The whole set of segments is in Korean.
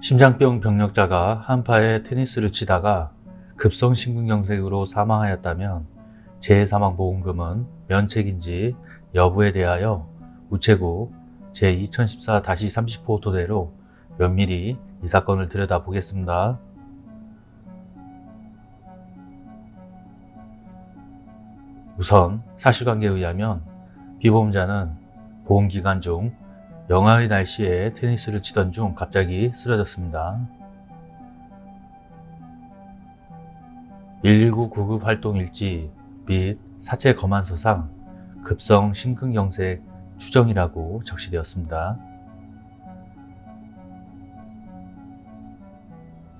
심장병 병력자가 한파에 테니스를 치다가 급성 심근경색으로 사망하였다면 재해사망보험금은 면책인지 여부에 대하여 우체국 제2014-30호 토대로 면밀히 이 사건을 들여다보겠습니다. 우선 사실관계에 의하면 피보험자는 보험기간 중 영하의 날씨에 테니스를 치던 중 갑자기 쓰러졌습니다. 119 구급 활동 일지 및 사체 검안서상 급성 심근경색 추정이라고 적시되었습니다.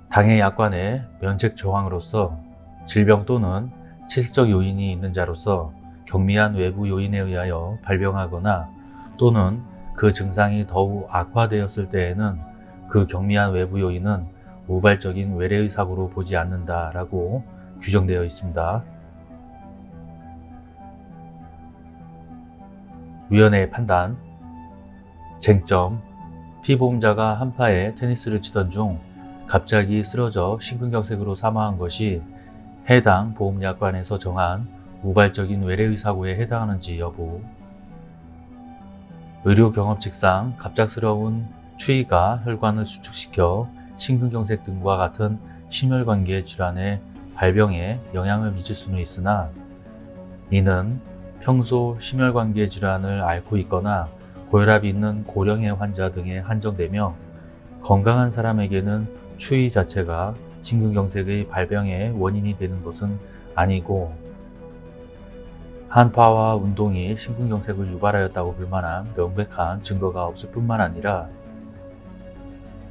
당해 약관의 면책 조항으로서 질병 또는 체질적 요인이 있는 자로서 경미한 외부 요인에 의하여 발병하거나 또는 그 증상이 더욱 악화되었을 때에는 그 경미한 외부 요인은 우발적인 외래의 사고로 보지 않는다라고 규정되어 있습니다. 위원회의 판단. 쟁점. 피보험자가 한파에 테니스를 치던 중 갑자기 쓰러져 심근경색으로 사망한 것이 해당 보험약관에서 정한 우발적인 외래의 사고에 해당하는지 여부 의료 경험칙상 갑작스러운 추위가 혈관을 수축시켜 심근경색 등과 같은 심혈관계 질환의 발병에 영향을 미칠 수는 있으나 이는 평소 심혈관계 질환을 앓고 있거나 고혈압이 있는 고령의 환자 등에 한정되며 건강한 사람에게는 추위 자체가 심근경색의 발병의 원인이 되는 것은 아니고 한파와 운동이 심근경색을 유발하였다고 볼 만한 명백한 증거가 없을 뿐만 아니라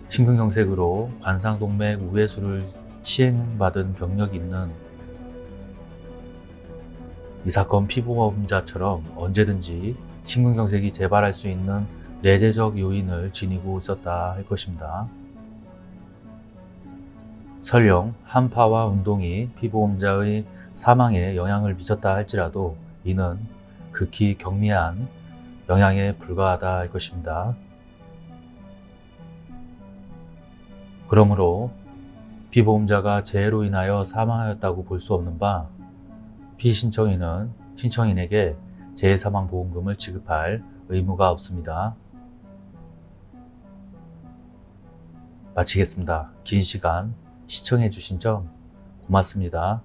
심근경색으로 관상동맥 우회수를 시행받은 병력이 있는 이 사건 피보험자처럼 언제든지 심근경색이 재발할 수 있는 내재적 요인을 지니고 있었다 할 것입니다. 설령 한파와 운동이 피보험자의 사망에 영향을 미쳤다 할지라도 이는 극히 경미한 영향에 불과하다 할 것입니다. 그러므로 피보험자가 재해로 인하여 사망하였다고 볼 수 없는 바 피신청인은 신청인에게 재해사망보험금을 지급할 의무가 없습니다. 마치겠습니다. 긴 시간 시청해 주신 점 고맙습니다.